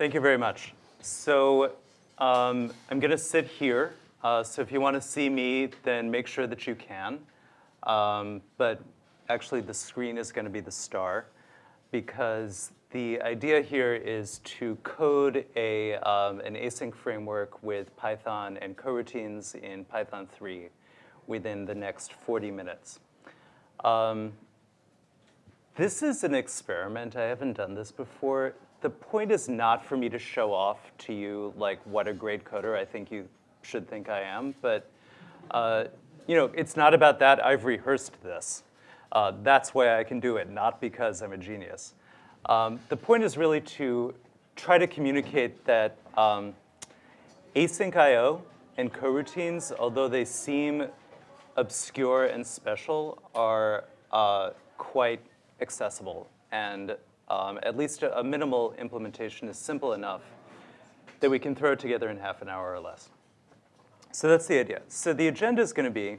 Thank you very much. So um, I'm going to sit here. Uh, so if you want to see me, then make sure that you can. Um, but actually, the screen is going to be the star because the idea here is to code a, um, an async framework with Python and coroutines in Python 3 within the next 40 minutes. Um, this is an experiment. I haven't done this before. The point is not for me to show off to you like what a great coder I think you should think I am, but uh, you know, it's not about that. I've rehearsed this. Uh, that's why I can do it, not because I'm a genius. Um, the point is really to try to communicate that um, async I.O. and coroutines, although they seem obscure and special, are uh, quite accessible. And um, at least a, a minimal implementation is simple enough that we can throw it together in half an hour or less. So that's the idea. So the agenda is going to be,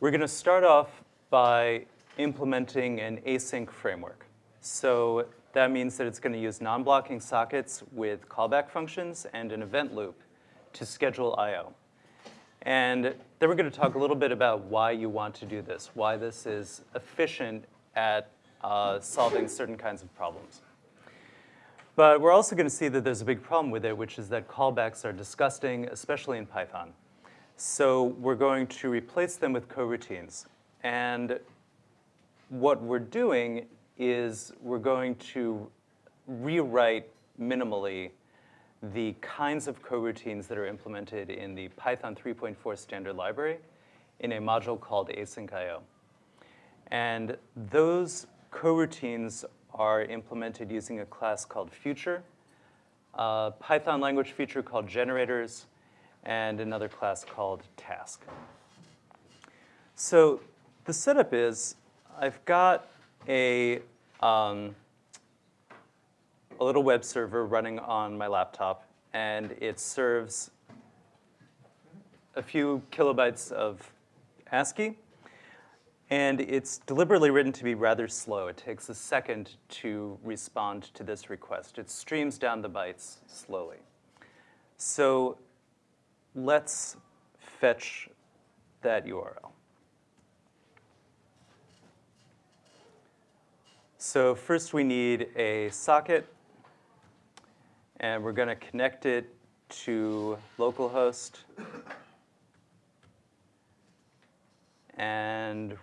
we're going to start off by implementing an async framework. So that means that it's going to use non-blocking sockets with callback functions and an event loop to schedule I.O. And then we're going to talk a little bit about why you want to do this, why this is efficient at uh, solving certain kinds of problems. But we're also going to see that there's a big problem with it, which is that callbacks are disgusting, especially in Python. So we're going to replace them with coroutines. And what we're doing is we're going to rewrite minimally the kinds of coroutines that are implemented in the Python 3.4 standard library in a module called asyncio. And those coroutines are implemented using a class called future, a Python language feature called generators, and another class called task. So the setup is I've got a, um, a little web server running on my laptop, and it serves a few kilobytes of ASCII. And it's deliberately written to be rather slow. It takes a second to respond to this request. It streams down the bytes slowly. So let's fetch that URL. So first we need a socket, and we're going to connect it to localhost. And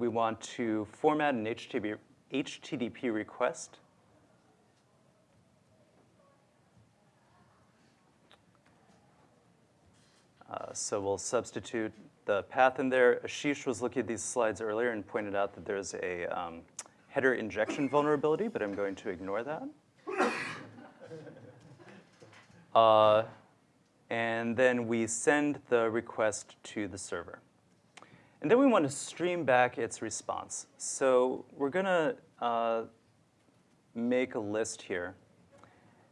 we want to format an HTTP, HTTP request. Uh, so we'll substitute the path in there. Ashish was looking at these slides earlier and pointed out that there's a um, header injection vulnerability, but I'm going to ignore that. Uh, and then we send the request to the server. And then we want to stream back its response. So we're going to uh, make a list here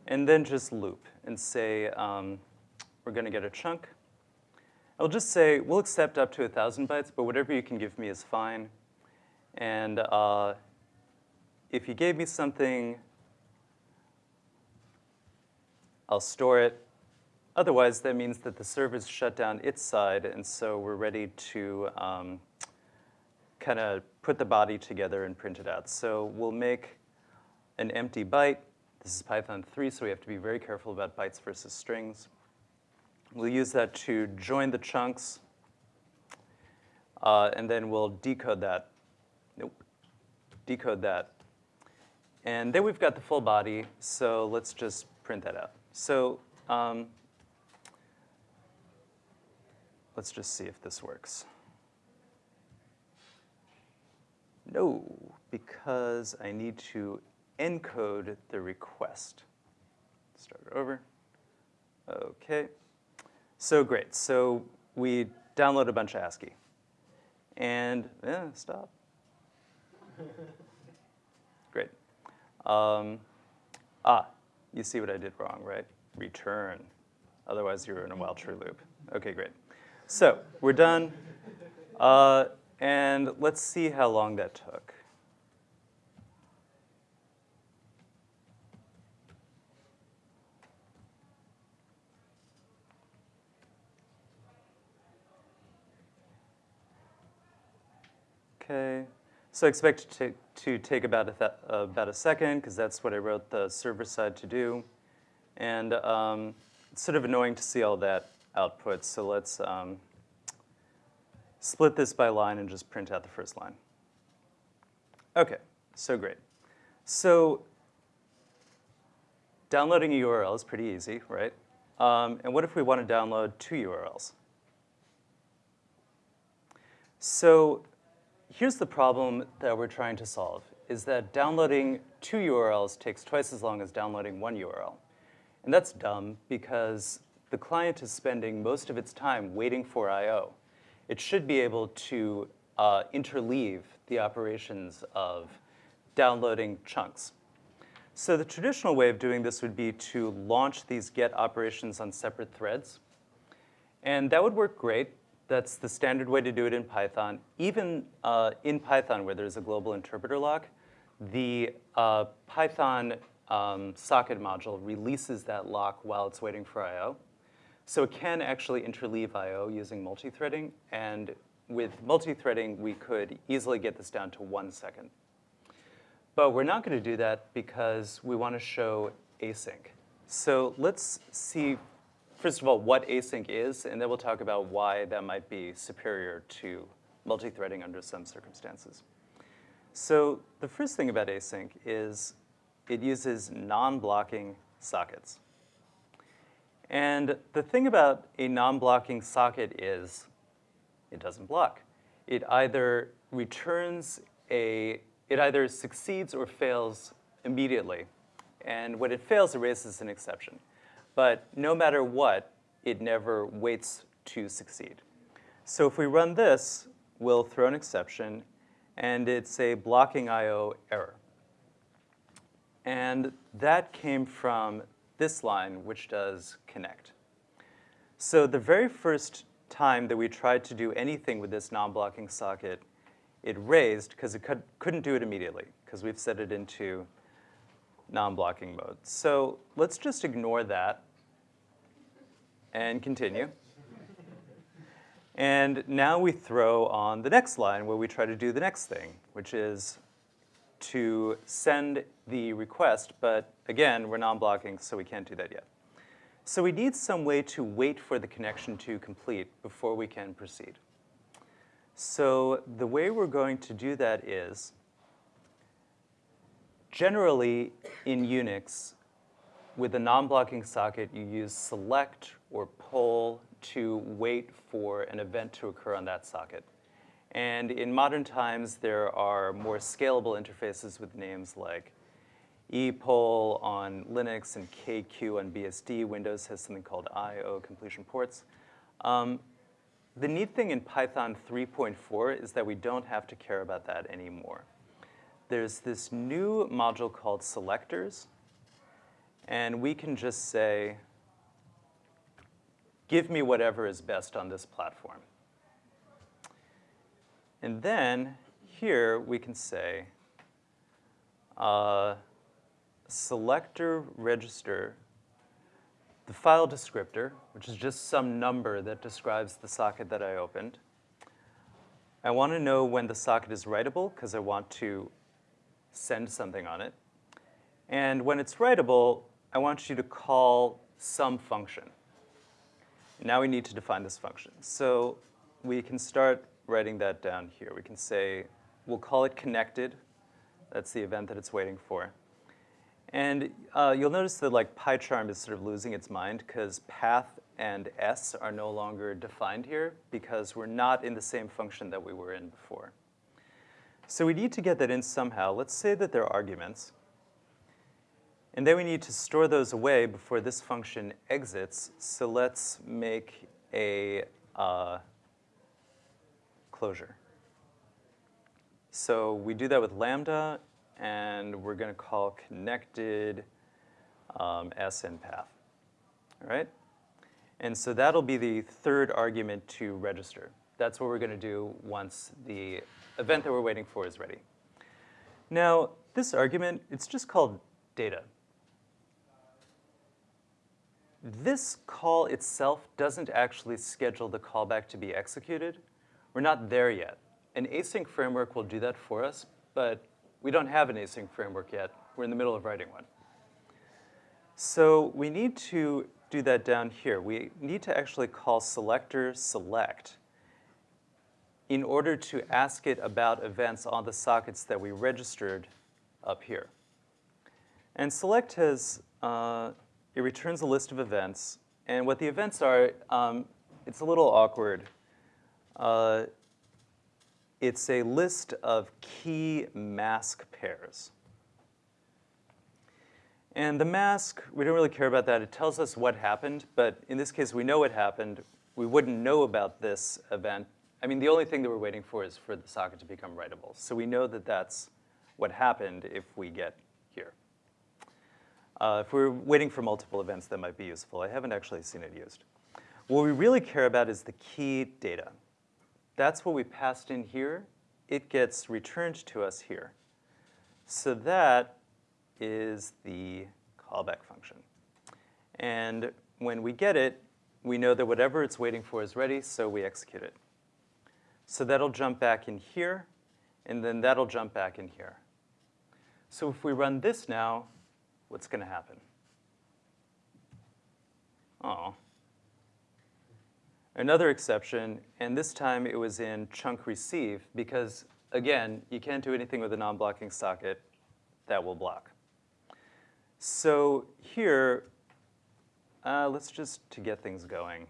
and then just loop and say um, we're going to get a chunk. I'll just say we'll accept up to 1,000 bytes, but whatever you can give me is fine. And uh, if you gave me something, I'll store it. Otherwise, that means that the server's shut down its side, and so we're ready to um, kind of put the body together and print it out. So we'll make an empty byte. This is Python 3, so we have to be very careful about bytes versus strings. We'll use that to join the chunks, uh, and then we'll decode that. Nope, decode that. And then we've got the full body, so let's just print that out. So um, Let's just see if this works. No, because I need to encode the request. Start over. Okay. So great. So we download a bunch of ASCII. And, eh, stop. great. Um, ah, you see what I did wrong, right? Return. Otherwise, you're in a while true loop. Okay, great. So we're done. Uh, and let's see how long that took. Okay, so I expect to, to take about a, uh, about a second because that's what I wrote the server side to do. And um, it's sort of annoying to see all that output, so let's um, split this by line and just print out the first line. Okay, so great. So downloading a URL is pretty easy, right? Um, and what if we want to download two URLs? So here's the problem that we're trying to solve, is that downloading two URLs takes twice as long as downloading one URL. And that's dumb because the client is spending most of its time waiting for I.O. It should be able to uh, interleave the operations of downloading chunks. So the traditional way of doing this would be to launch these get operations on separate threads. And that would work great. That's the standard way to do it in Python. Even uh, in Python, where there's a global interpreter lock, the uh, Python um, socket module releases that lock while it's waiting for I.O. So it can actually interleave I.O. using multi-threading, and with multi-threading, we could easily get this down to one second. But we're not going to do that because we want to show async. So let's see, first of all, what async is, and then we'll talk about why that might be superior to multi-threading under some circumstances. So the first thing about async is it uses non-blocking sockets. And the thing about a non-blocking socket is it doesn't block. It either returns a, it either succeeds or fails immediately. And when it fails, it raises an exception. But no matter what, it never waits to succeed. So if we run this, we'll throw an exception, and it's a blocking I.O. error. And that came from this line, which does connect. So the very first time that we tried to do anything with this non-blocking socket, it raised because it could, couldn't do it immediately because we've set it into non-blocking mode. So let's just ignore that and continue. and now we throw on the next line where we try to do the next thing, which is to send the request, but again, we're non-blocking, so we can't do that yet. So we need some way to wait for the connection to complete before we can proceed. So the way we're going to do that is, generally in Unix, with a non-blocking socket, you use select or poll to wait for an event to occur on that socket. And in modern times, there are more scalable interfaces with names like epoll on Linux and kqueue on BSD. Windows has something called I.O. completion ports. Um, the neat thing in Python 3.4 is that we don't have to care about that anymore. There's this new module called selectors, and we can just say, give me whatever is best on this platform. And then here we can say uh, selector register the file descriptor, which is just some number that describes the socket that I opened. I want to know when the socket is writable because I want to send something on it. And when it's writable, I want you to call some function. Now we need to define this function. So we can start writing that down here. We can say, we'll call it connected. That's the event that it's waiting for. And uh, you'll notice that like PyCharm is sort of losing its mind because path and s are no longer defined here because we're not in the same function that we were in before. So we need to get that in somehow. Let's say that they're arguments. And then we need to store those away before this function exits. So let's make a uh, closure. So we do that with Lambda, and we're going to call connected um, SN path. All right? And so that'll be the third argument to register. That's what we're going to do once the event that we're waiting for is ready. Now, this argument, it's just called data. This call itself doesn't actually schedule the callback to be executed. We're not there yet. an async framework will do that for us, but we don't have an async framework yet. We're in the middle of writing one. So we need to do that down here. We need to actually call selector select in order to ask it about events on the sockets that we registered up here. And select has, uh, it returns a list of events. And what the events are, um, it's a little awkward. Uh, it's a list of key mask pairs. And the mask, we don't really care about that. It tells us what happened, but in this case, we know what happened. We wouldn't know about this event. I mean, the only thing that we're waiting for is for the socket to become writable. So we know that that's what happened if we get here. Uh, if we're waiting for multiple events, that might be useful. I haven't actually seen it used. What we really care about is the key data. That's what we passed in here. It gets returned to us here. So that is the callback function. And when we get it, we know that whatever it's waiting for is ready, so we execute it. So that'll jump back in here, and then that'll jump back in here. So if we run this now, what's going to happen? Oh. Another exception, and this time it was in chunk receive, because again, you can't do anything with a non-blocking socket that will block. So here, uh, let's just, to get things going,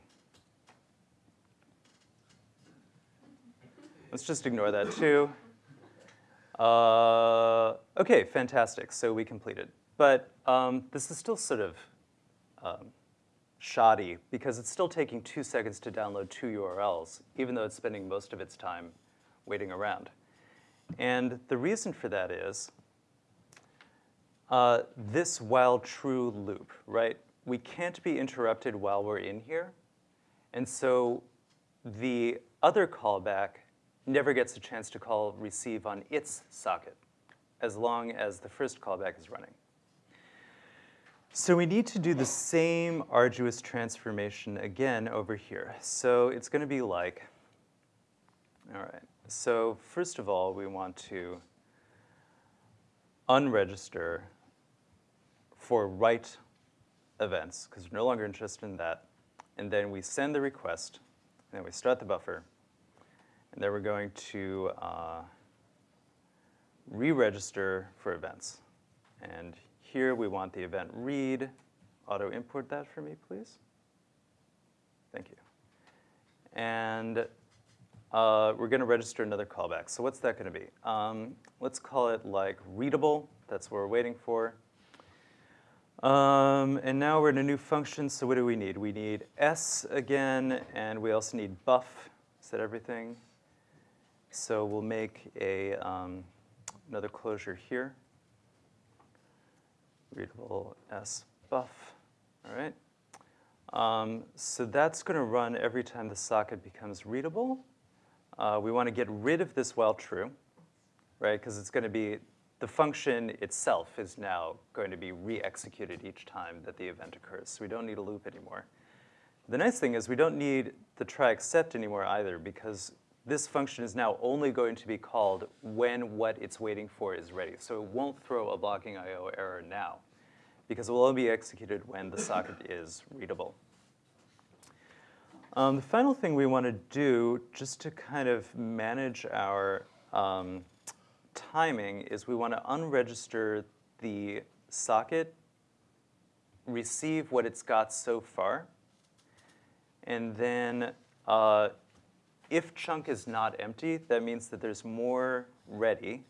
let's just ignore that too. Uh, okay, fantastic, so we completed. But um, this is still sort of um, shoddy because it's still taking two seconds to download two URLs, even though it's spending most of its time waiting around. And the reason for that is uh, this while true loop, right? We can't be interrupted while we're in here. And so the other callback never gets a chance to call receive on its socket as long as the first callback is running. So we need to do the same arduous transformation again over here. So it's going to be like, all right, so first of all, we want to unregister for write events, because we're no longer interested in that. And then we send the request, and then we start the buffer. And then we're going to uh, re-register for events. And here we want the event read. Auto import that for me, please. Thank you. And uh, we're going to register another callback. So what's that going to be? Um, let's call it like readable. That's what we're waiting for. Um, and now we're in a new function, so what do we need? We need s again, and we also need buff. Is that everything? So we'll make a, um, another closure here. Readable s buff, all right? Um, so that's going to run every time the socket becomes readable. Uh, we want to get rid of this while true, right? Because it's going to be the function itself is now going to be re-executed each time that the event occurs. So we don't need a loop anymore. The nice thing is we don't need the try except anymore either because this function is now only going to be called when what it's waiting for is ready. So it won't throw a blocking IO error now because it will only be executed when the socket is readable. Um, the final thing we want to do, just to kind of manage our um, timing is we want to unregister the socket, receive what it's got so far, and then uh, if chunk is not empty, that means that there's more ready.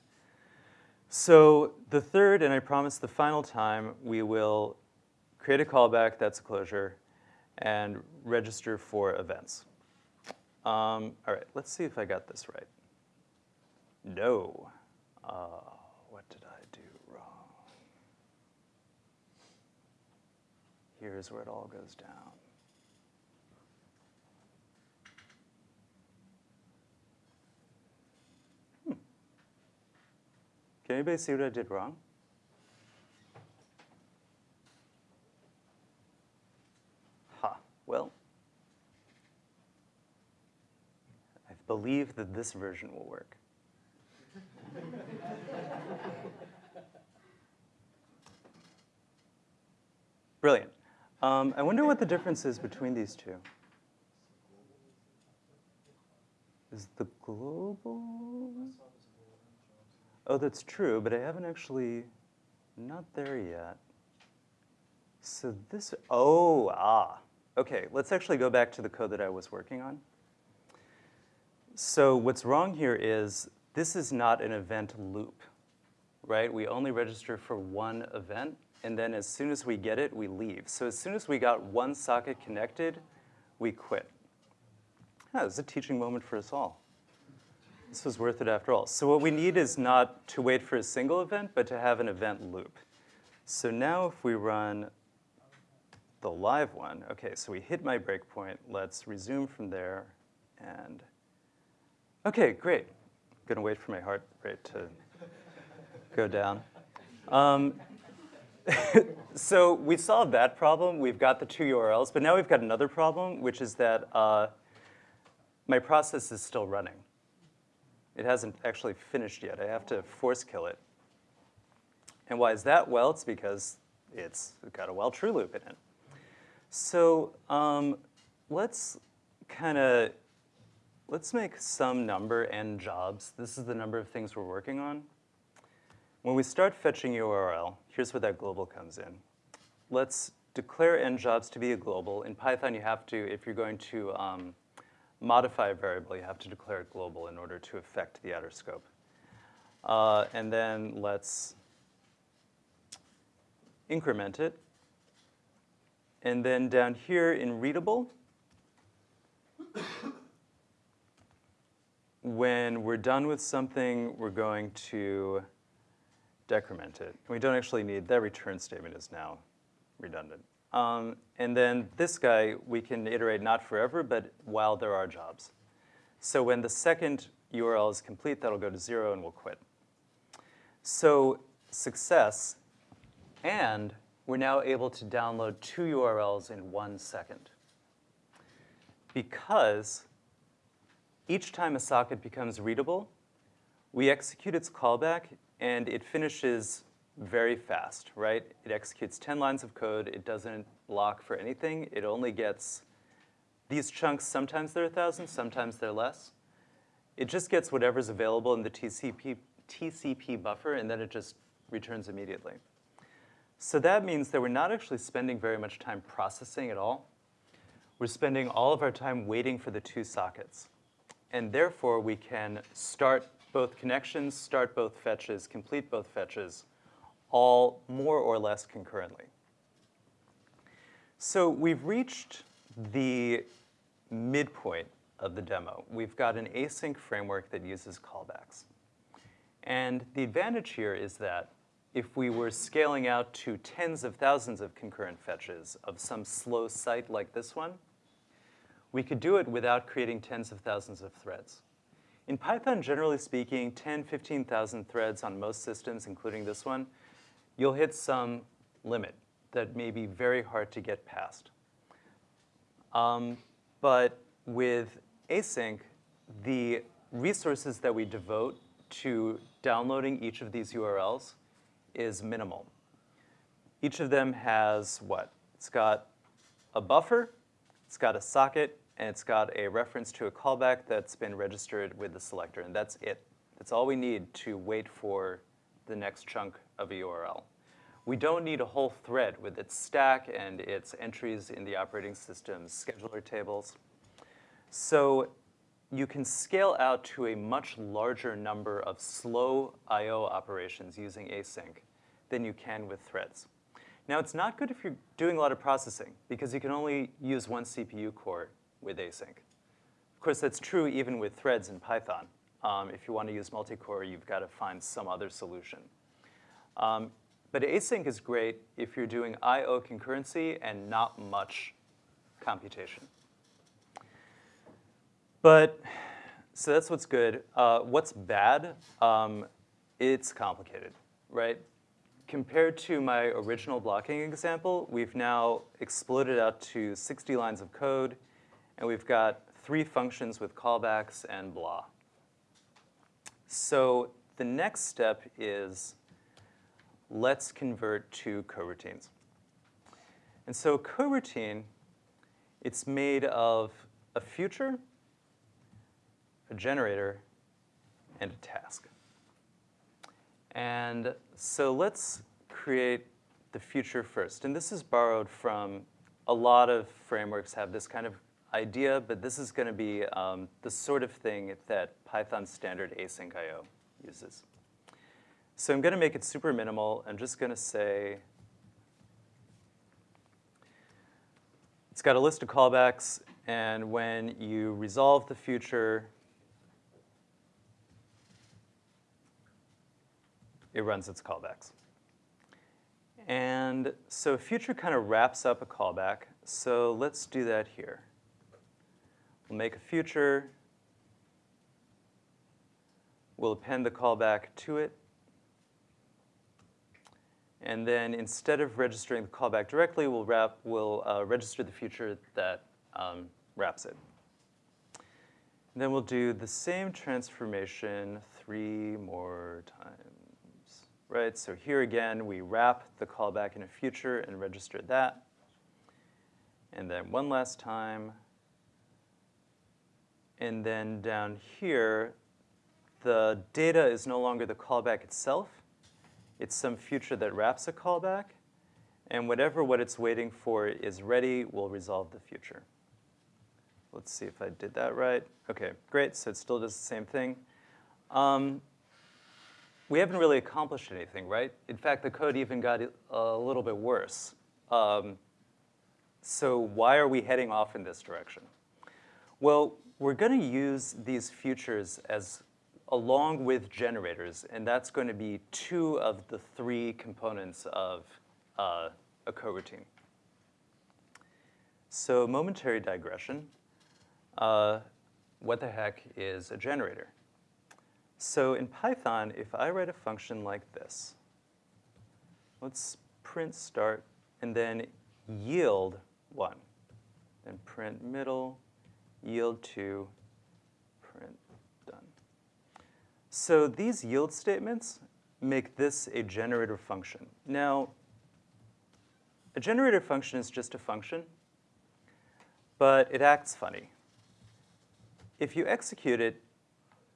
So the third, and I promise the final time, we will create a callback, that's a closure, and register for events. Um, all right, let's see if I got this right. No. Uh, what did I do wrong? Here's where it all goes down. Can anybody see what I did wrong? Ha, well, I've believe that this version will work. Brilliant. Um, I wonder what the difference is between these two. Is the global? Oh, that's true, but I haven't actually, not there yet. So this, oh, ah. Okay, let's actually go back to the code that I was working on. So what's wrong here is this is not an event loop, right? We only register for one event, and then as soon as we get it, we leave. So as soon as we got one socket connected, we quit. Ah, this is a teaching moment for us all. This was worth it after all. So what we need is not to wait for a single event, but to have an event loop. So now if we run the live one, okay, so we hit my breakpoint. Let's resume from there. And okay, great. I'm gonna wait for my heart rate to go down. Um, so we solved that problem. We've got the two URLs, but now we've got another problem, which is that uh, my process is still running. It hasn't actually finished yet. I have to force kill it. And why is that? Well, it's because it's got a while true loop in it. So um, let's kind of, let's make some number n jobs. This is the number of things we're working on. When we start fetching URL, here's where that global comes in. Let's declare n jobs to be a global. In Python, you have to, if you're going to um, modify a variable, you have to declare it global in order to affect the outer scope. Uh, and then let's increment it. And then down here in readable, when we're done with something, we're going to decrement it. We don't actually need, that return statement is now redundant. Um, and then this guy, we can iterate not forever, but while there are jobs. So when the second URL is complete, that'll go to zero and we'll quit. So success, and we're now able to download two URLs in one second. Because each time a socket becomes readable, we execute its callback and it finishes very fast, right? It executes 10 lines of code. It doesn't lock for anything. It only gets these chunks. Sometimes they're 1,000, sometimes they're less. It just gets whatever's available in the TCP, TCP buffer, and then it just returns immediately. So that means that we're not actually spending very much time processing at all. We're spending all of our time waiting for the two sockets. And therefore, we can start both connections, start both fetches, complete both fetches, all more or less concurrently. So we've reached the midpoint of the demo. We've got an async framework that uses callbacks. And the advantage here is that if we were scaling out to tens of thousands of concurrent fetches of some slow site like this one, we could do it without creating tens of thousands of threads. In Python, generally speaking, 10, 15,000 threads on most systems, including this one, you'll hit some limit that may be very hard to get past. Um, but with async, the resources that we devote to downloading each of these URLs is minimal. Each of them has what? It's got a buffer, it's got a socket, and it's got a reference to a callback that's been registered with the selector, and that's it. That's all we need to wait for the next chunk of a URL. We don't need a whole thread with its stack and its entries in the operating system's scheduler tables. So you can scale out to a much larger number of slow I.O. operations using async than you can with threads. Now, it's not good if you're doing a lot of processing, because you can only use one CPU core with async. Of course, that's true even with threads in Python. Um, if you want to use multi-core, you've got to find some other solution. Um, but async is great if you're doing I.O. concurrency and not much computation. But, so that's what's good. Uh, what's bad? Um, it's complicated, right? Compared to my original blocking example, we've now exploded out to 60 lines of code, and we've got three functions with callbacks and blah. So the next step is let's convert to coroutines. And so a coroutine, it's made of a future, a generator, and a task. And so let's create the future first. And this is borrowed from a lot of frameworks have this kind of idea, but this is going to be um, the sort of thing that Python standard asyncio uses. So I'm going to make it super minimal. I'm just going to say it's got a list of callbacks, and when you resolve the future, it runs its callbacks. And so future kind of wraps up a callback. So let's do that here. We'll make a future. We'll append the callback to it. And then instead of registering the callback directly, we'll, wrap, we'll uh, register the future that um, wraps it. And then we'll do the same transformation three more times, right? So here again, we wrap the callback in a future and register that. And then one last time. And then down here, the data is no longer the callback itself. It's some future that wraps a callback. And whatever what it's waiting for is ready, we'll resolve the future. Let's see if I did that right. OK, great. So it still does the same thing. Um, we haven't really accomplished anything, right? In fact, the code even got a little bit worse. Um, so why are we heading off in this direction? Well, we're going to use these futures as along with generators, and that's going to be two of the three components of uh, a coroutine. So momentary digression, uh, what the heck is a generator? So in Python, if I write a function like this, let's print start and then yield 1, then print middle, yield 2, print done. So these yield statements make this a generator function. Now, a generator function is just a function, but it acts funny. If you execute it,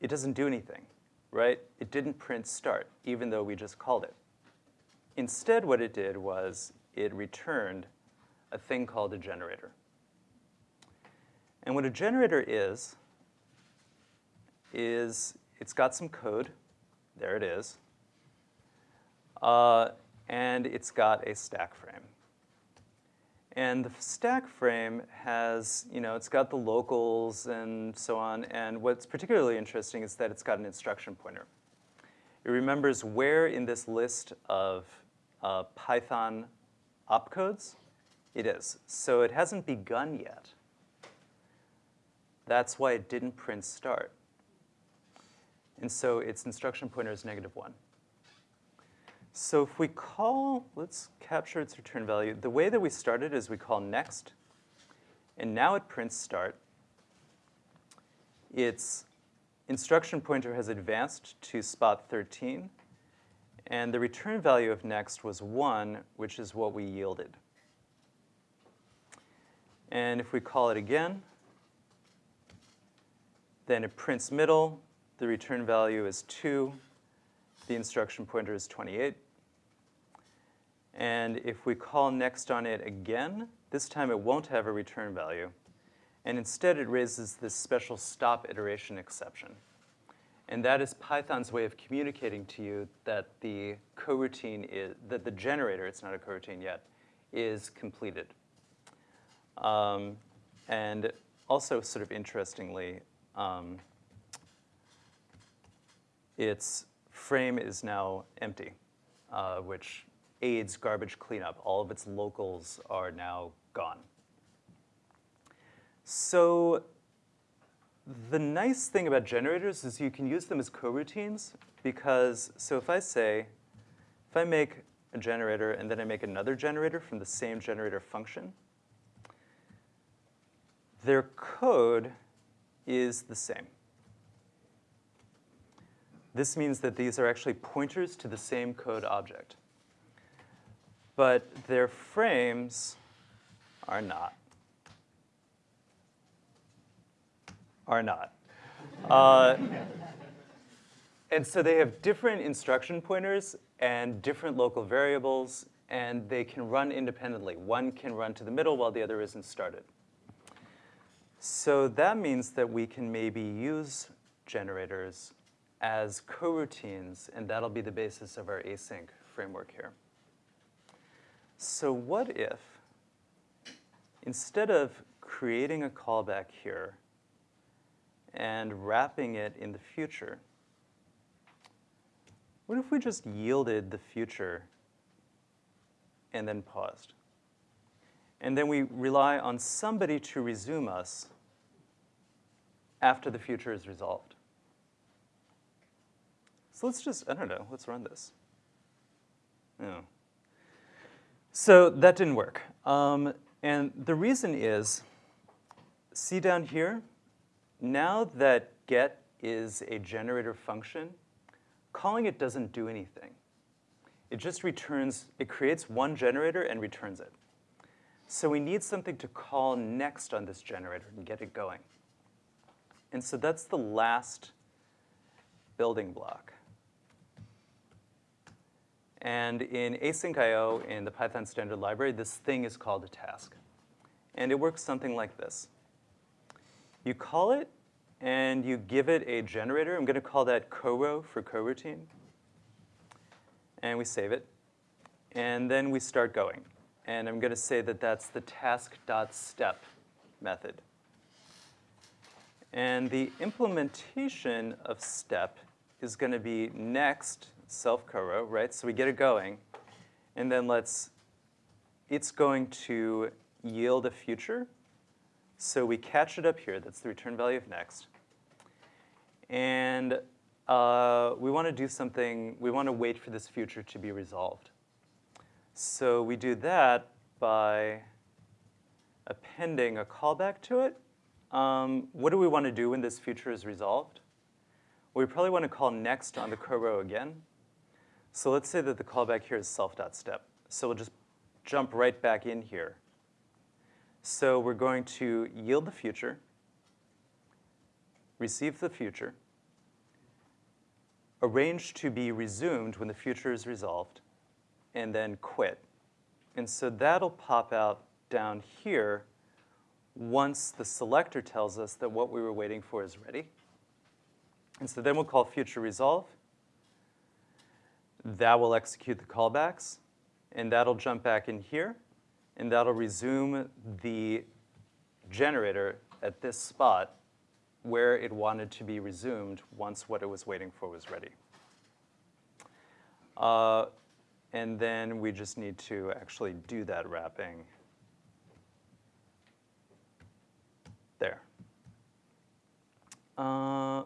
it doesn't do anything, right? It didn't print start, even though we just called it. Instead, what it did was it returned a thing called a generator. And what a generator is, is it's got some code. There it is. Uh, and it's got a stack frame. And the stack frame has, you know, it's got the locals and so on. And what's particularly interesting is that it's got an instruction pointer. It remembers where in this list of uh, Python opcodes it is. So it hasn't begun yet. That's why it didn't print start. And so its instruction pointer is negative 1. So if we call, let's capture its return value. The way that we started is we call next, and now it prints start. Its instruction pointer has advanced to spot 13, and the return value of next was 1, which is what we yielded. And if we call it again, then it prints middle. The return value is 2. The instruction pointer is 28. And if we call next on it again, this time it won't have a return value. And instead, it raises this special stop iteration exception. And that is Python's way of communicating to you that the coroutine is, that the generator, it's not a coroutine yet, is completed. Um, and also sort of interestingly, um, its frame is now empty, uh, which aids garbage cleanup. All of its locals are now gone. So the nice thing about generators is you can use them as coroutines because, so if I say, if I make a generator and then I make another generator from the same generator function, their code is the same. This means that these are actually pointers to the same code object. But their frames are not. Are not. Uh, and so they have different instruction pointers and different local variables, and they can run independently. One can run to the middle while the other isn't started. So that means that we can maybe use generators as coroutines, and that'll be the basis of our async framework here. So what if, instead of creating a callback here and wrapping it in the future, what if we just yielded the future and then paused? And then we rely on somebody to resume us after the future is resolved. So let's just, I don't know, let's run this. Yeah. So that didn't work. Um, and the reason is, see down here, now that get is a generator function, calling it doesn't do anything. It just returns, it creates one generator and returns it. So we need something to call next on this generator and get it going. And so that's the last building block. And in asyncio in the Python standard library, this thing is called a task. And it works something like this. You call it, and you give it a generator. I'm going to call that coro for coroutine. And we save it. And then we start going. And I'm going to say that that's the task.step method. And the implementation of step is going to be next self-coro, right? So we get it going. And then let's, it's going to yield a future. So we catch it up here. That's the return value of next. And uh, we want to do something, we want to wait for this future to be resolved. So we do that by appending a callback to it. Um, what do we want to do when this future is resolved? We probably want to call next on the coro again. So let's say that the callback here is self.step. So we'll just jump right back in here. So we're going to yield the future, receive the future, arrange to be resumed when the future is resolved, and then quit. And so that'll pop out down here once the selector tells us that what we were waiting for is ready. And so then we'll call future resolve, that will execute the callbacks, and that'll jump back in here, and that'll resume the generator at this spot where it wanted to be resumed once what it was waiting for was ready. Uh, and then we just need to actually do that wrapping there. Uh,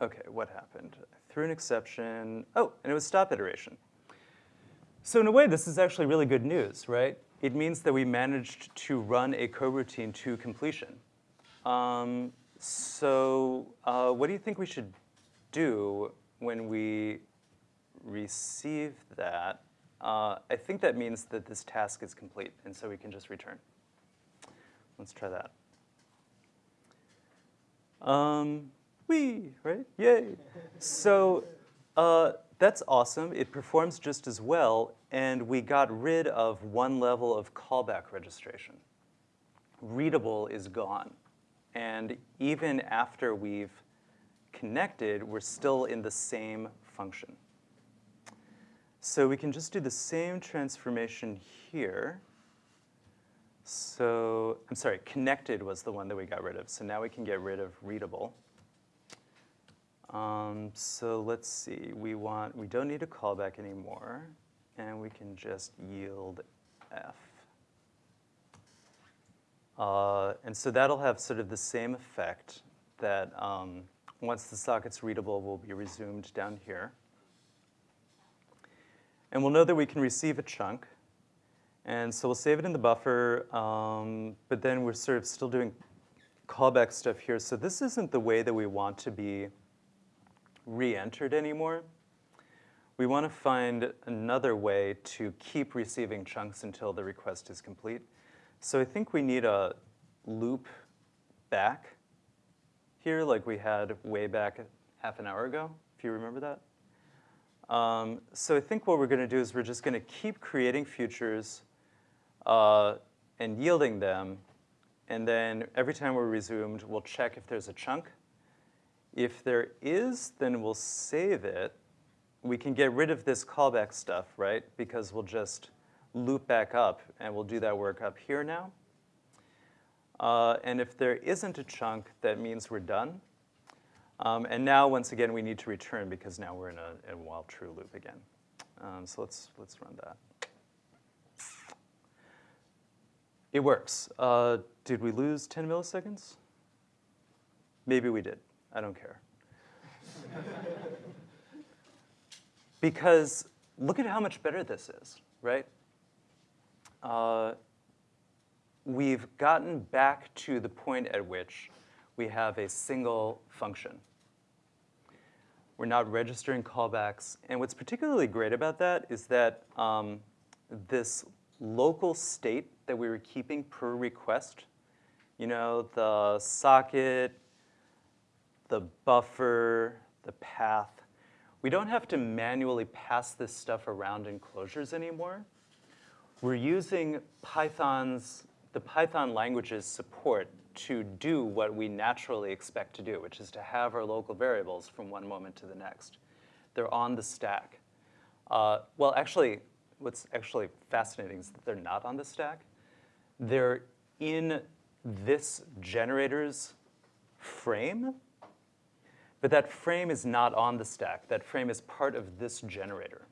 okay, what happened? Threw an exception. Oh, and it was stop iteration. So in a way, this is actually really good news, right? It means that we managed to run a coroutine to completion. Um, so uh, what do you think we should do when we receive that? Uh, I think that means that this task is complete, and so we can just return. Let's try that. Um, whee, right? Yay. so uh, that's awesome. It performs just as well, and we got rid of one level of callback registration. Readable is gone. And even after we've connected, we're still in the same function. So we can just do the same transformation here. So, I'm sorry, connected was the one that we got rid of. So now we can get rid of readable. Um, so let's see, we want, we don't need a callback anymore, and we can just yield F. Uh, and so that'll have sort of the same effect that um, once the socket's readable will be resumed down here. And we'll know that we can receive a chunk. And so we'll save it in the buffer, um, but then we're sort of still doing callback stuff here. So this isn't the way that we want to be re-entered anymore. We want to find another way to keep receiving chunks until the request is complete. So I think we need a loop back here like we had way back half an hour ago, if you remember that. Um, so I think what we're going to do is we're just going to keep creating futures uh, and yielding them. And then every time we're resumed, we'll check if there's a chunk. If there is, then we'll save it. We can get rid of this callback stuff, right? Because we'll just loop back up, and we'll do that work up here now. Uh, and if there isn't a chunk, that means we're done. Um, and now, once again, we need to return because now we're in a, a while true loop again. Um, so let's, let's run that. It works. Uh, did we lose 10 milliseconds? Maybe we did. I don't care. because look at how much better this is, right? Uh, we've gotten back to the point at which we have a single function. We're not registering callbacks. And what's particularly great about that is that um, this local state that we were keeping per request, you know, the socket, the buffer, the path, we don't have to manually pass this stuff around in closures anymore. We're using Python's, the Python language's support to do what we naturally expect to do, which is to have our local variables from one moment to the next. They're on the stack. Uh, well, actually, what's actually fascinating is that they're not on the stack. They're in this generator's frame, but that frame is not on the stack. That frame is part of this generator.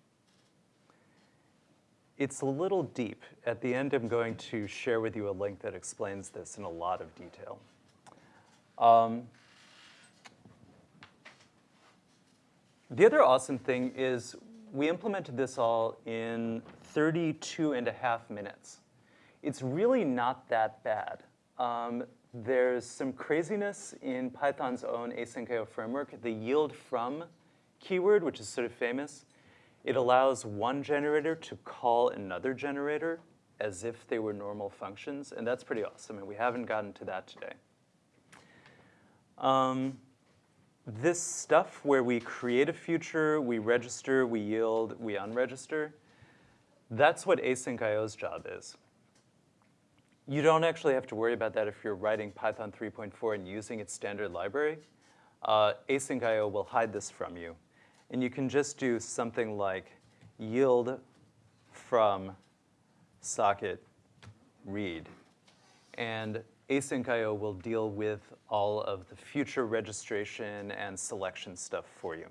It's a little deep. At the end, I'm going to share with you a link that explains this in a lot of detail. Um, the other awesome thing is we implemented this all in 32 and a half minutes. It's really not that bad. Um, there's some craziness in Python's own asyncio framework. The yield from keyword, which is sort of famous, it allows one generator to call another generator as if they were normal functions, and that's pretty awesome, and we haven't gotten to that today. Um, this stuff where we create a future, we register, we yield, we unregister, that's what asyncio's job is. You don't actually have to worry about that if you're writing Python 3.4 and using its standard library. Uh, asyncio will hide this from you. And you can just do something like yield from socket read. And asyncio will deal with all of the future registration and selection stuff for you.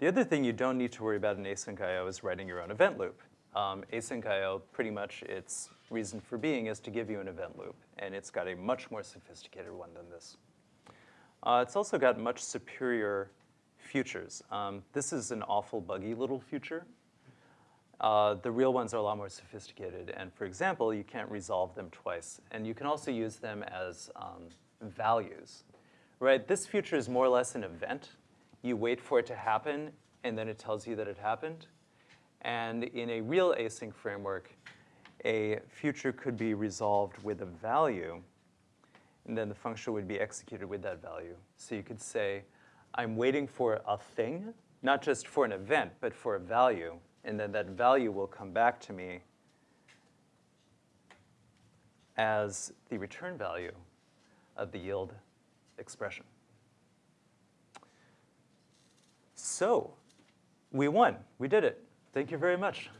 The other thing you don't need to worry about in asyncio is writing your own event loop. Um, asyncio, pretty much its reason for being is to give you an event loop, and it's got a much more sophisticated one than this. Uh, it's also got much superior futures. Um, this is an awful buggy little future. Uh, the real ones are a lot more sophisticated. And for example, you can't resolve them twice. And you can also use them as um, values. Right? This future is more or less an event. You wait for it to happen, and then it tells you that it happened. And in a real async framework, a future could be resolved with a value, and then the function would be executed with that value. So you could say, I'm waiting for a thing, not just for an event, but for a value. And then that value will come back to me as the return value of the yield expression. So we won. We did it. Thank you very much.